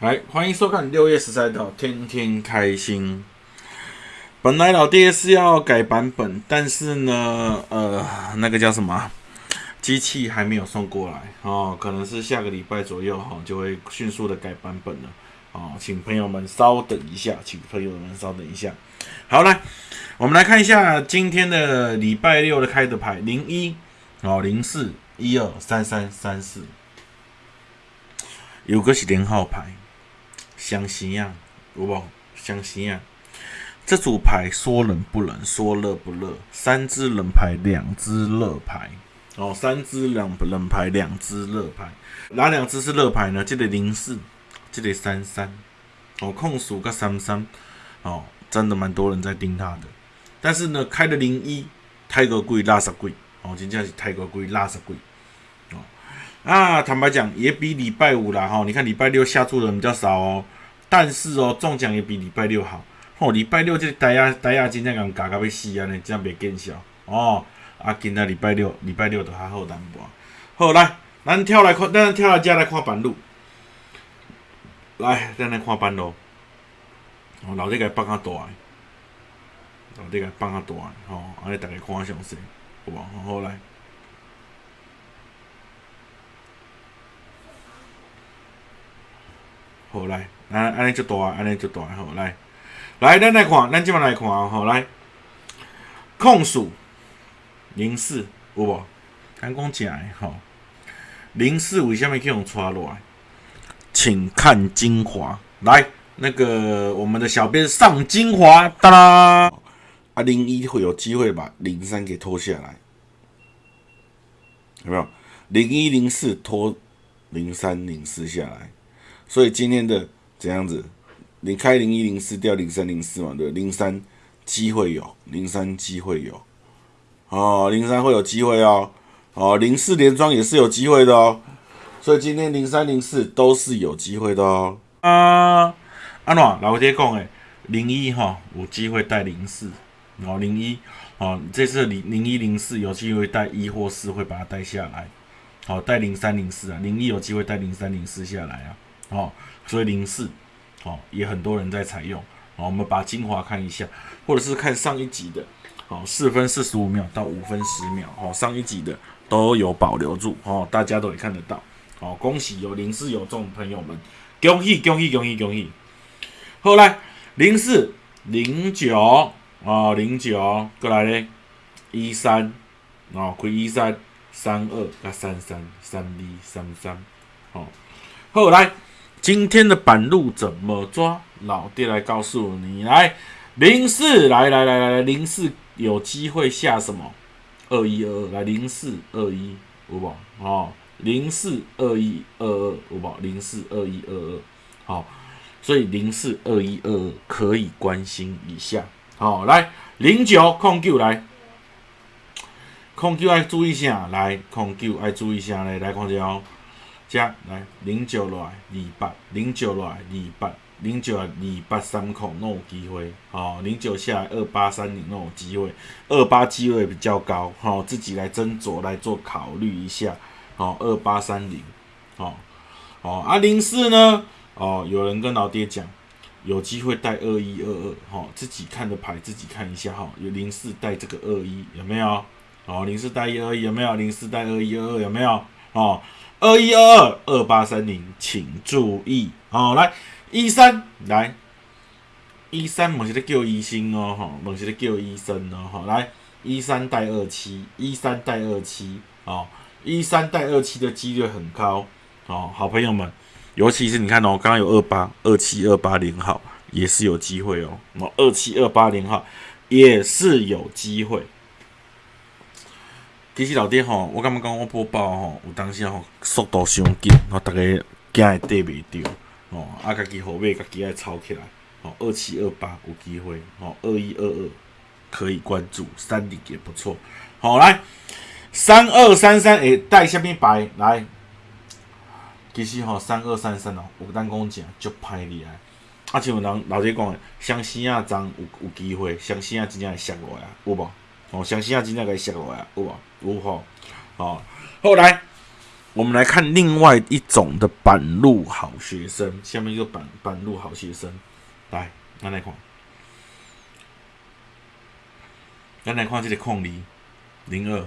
来，欢迎收看六月十三号，天天开心。本来老爹是要改版本，但是呢，呃，那个叫什么，机器还没有送过来哦，可能是下个礼拜左右哈，就会迅速的改版本了哦，请朋友们稍等一下，请朋友们稍等一下。好，来，我们来看一下今天的礼拜六的开的牌，零一哦，零四一二三三三四，有个是连号牌。相信啊，有无？相信啊！这组牌说冷不冷，说热不热。三支冷牌，两支热牌。哦，三支冷冷牌，两支热牌。哪两支是热牌呢？这个零四，这个三三。哦，控数个三三。哦，真的蛮多人在盯他的。但是呢，开的零一，太过贵，拉圾贵。哦，真正是太过贵，拉圾贵。啊，坦白讲，也比礼拜五啦。哈，你看礼拜六下注的人比较少哦。但是哦，中奖也比礼拜六好。哦，礼拜六这大亚大亚今天讲加到要死啊呢，这样袂见效哦。啊，今仔礼拜六礼拜六都还好淡薄。好来，咱跳来看，咱跳来遮来看板路。来，咱来看板路。哦，老弟甲放较大，老弟甲放较大，吼，安尼大家看详细，好无？好来。好来，安安尼就大，安尼就大，好来，来，咱来看，咱即摆来看好，来，控数零四有无？咱讲正诶吼，零四为虾米去用抓落来？请看精华，来，那个我们的小编上精华，哒啦，啊，零一会有机会把零三给拖下来，有没有？零一零四拖零三零四下来。所以今天的怎样子？你开零一零四掉零三零四嘛？对，零三机会有，零三机会有，哦，零三会有机会哦，哦，零四连庄也是有机会的哦。所以今天零三零四都是有机会的哦。啊，安怎老爹讲诶，零一哈有机会带零四，哦，零一哦，这次零零一零四有机会带一或四会把它带下来，好，带零三零四啊，零一有机会带零三零四下来啊。哦，所以零四，哦，也很多人在采用。好，我们把精华看一下，或者是看上一集的，好，四分四十五秒到五分十秒，哦，上一集的都有保留住，哦，大家都可以看得到。好，恭喜有零四有中朋友们，恭喜恭喜恭喜恭喜！后来零四零九，哦，零九过来嘞，一三，哦，亏一三三二加三三三二三三，好，后来。今天的板路怎么抓？老爹来告诉你，来零四，来来来来零四有机会下什么？二一二二，来零四二一五宝，哦，零四二一二二五宝，零四二一二二，好，所以零四二一二二可以关心一下，好，来零九控九来，控九爱注意一下，来控九爱注意一下来，来看一下哦。加来零九来二八，零九来二八，零九二八三孔那有机会，哦，零九下来二八三零那有机会，二八机会比较高，哦，自己来斟酌来做考虑一下，哦，二八三零，哦，哦啊零四呢，哦，有人跟老爹讲，有机会带二一二二，哦，自己看的牌自己看一下，哈，有零四带这个二一有没有？哦，零四带一二一有没有？零四带二一二二有没有？哦。二一二二二八三零，请注意，好来一三来一三，某些在叫医生哦，哈，某些在叫医生哦，哈，来一三带二七，一三带二七，哦，一三带二七的几率很高，哦，好朋友们，尤其是你看哦，刚刚有二八二七二八零号也是有机会哦，哦，二七二八零号也是有机会。其实老爹吼，我感觉讲我播报吼，有当时吼速度伤紧，吼逐个惊会缀袂着，吼啊家己后尾家己爱抄起来，吼二七二八有机会，吼二一二二可以关注，三零也不错，好来三二三三会带虾米牌来？其实吼三二三三哦，有当讲正足歹厉害，啊像人老爹讲诶，相信啊张有有机会，相信啊真正会摔落来，有无？哦，相信啊真正会摔落来，有无？五号，好，后来我们来看另外一种的板路好学生，下面一个板板路好学生，来，咱来看，咱来看这个空里零二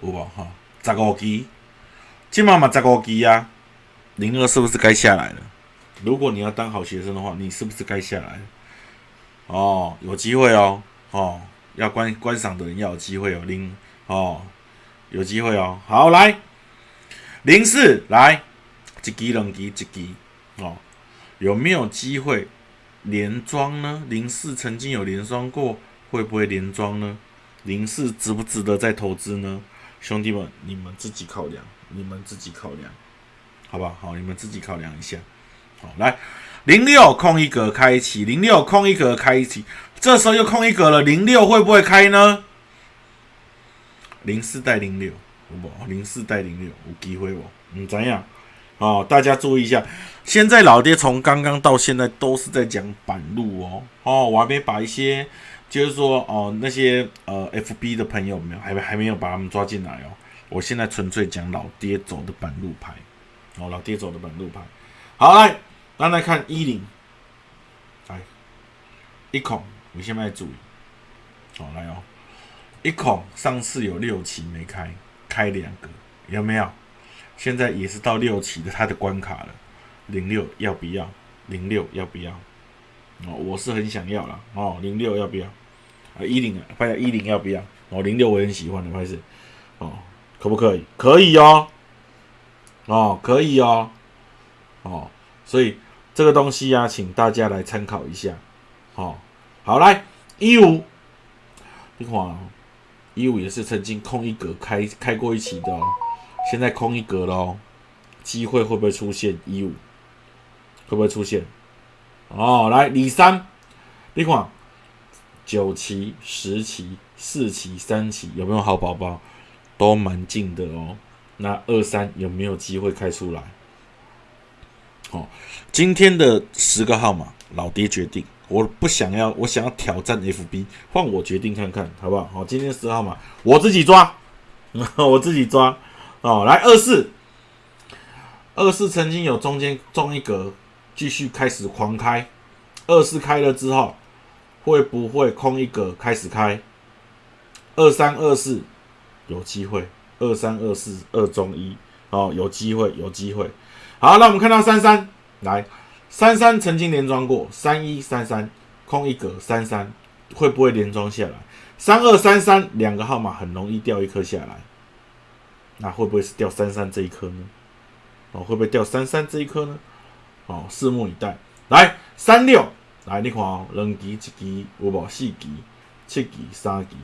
有无哈？十五期，今嘛嘛十五期啊，零二是不是该下来了？如果你要当好学生的话，你是不是该下来？哦，有机会哦，哦，要观观赏的人要有机会哦，零哦，有机会哦，好来。零四来，一级两级一级哦，有没有机会连庄呢？零四曾经有连庄过，会不会连庄呢？零四值不值得再投资呢？兄弟们，你们自己考量，你们自己考量，好不好？好，你们自己考量一下。好，来零六空一格开启，零六空一格开启，这时候又空一格了，零六会不会开呢？零四带零六。不，零四带零六有机会不？嗯，怎样？哦，大家注意一下，现在老爹从刚刚到现在都是在讲板路哦。哦，我还没把一些，就是说哦那些呃 FB 的朋友没有，还还没有把他们抓进来哦。我现在纯粹讲老爹走的板路牌，哦，老爹走的板路牌。好，来，那来看一零，来一孔，你现在注意，好来哦，一孔上次有六期没开。开两个有没有？现在也是到六期的它的关卡了。零六要不要？零六要不要？哦，我是很想要了哦。零六要不要？啊，一零啊，拍一零要不要？哦，零六我很喜欢的，拍是哦，可不可以？可以哦，哦，可以哦，哦，所以这个东西呀，请大家来参考一下。哦，好来一五，你看。一五也是曾经空一格开开过一期的哦，现在空一格喽，机会会不会出现？一五会不会出现？哦，来李三，你看九期、十期、四期、三期有没有好宝宝？都蛮近的哦。那二三有没有机会开出来？哦，今天的十个号码，老爹决定。我不想要，我想要挑战 FB，换我决定看看，好不好？好，今天十号码，我自己抓，我自己抓。哦，来二四，二四曾经有中间中一格，继续开始狂开。二四开了之后，会不会空一格开始开？二三二四有机会，二三二四二中一，哦，有机会，有机会。好，那我们看到三三来。三三曾经连庄过，三一三三空一格，三三会不会连庄下来？三二三三两个号码很容易掉一颗下来，那会不会是掉三三这一颗呢？哦，会不会掉三三这一颗呢？哦，拭目以待。来三六，来你看哦，两级一级有无四级、七级、三级，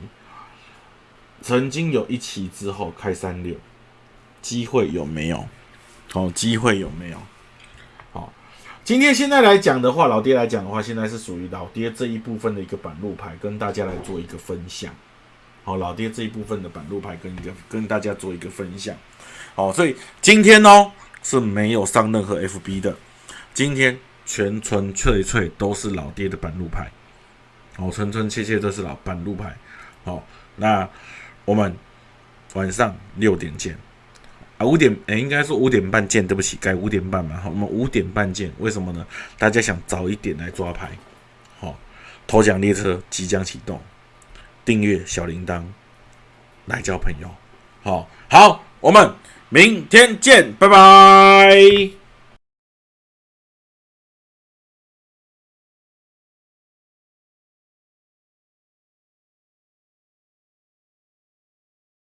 曾经有一期之后开三六，机会有没有？哦，机会有没有？好今天现在来讲的话，老爹来讲的话，现在是属于老爹这一部分的一个板路牌，跟大家来做一个分享。好，老爹这一部分的板路牌跟一个跟大家做一个分享。好，所以今天哦是没有上任何 FB 的，今天全纯粹粹都是老爹的板路牌。好，纯纯切切都是老板路牌。好，那我们晚上六点见。啊，五点诶，应该说五点半见。对不起，改五点半嘛。好，我们五点半见。为什么呢？大家想早一点来抓牌。好，头奖列车即将启动，订阅小铃铛，来交朋友。好，好，我们明天见，拜拜。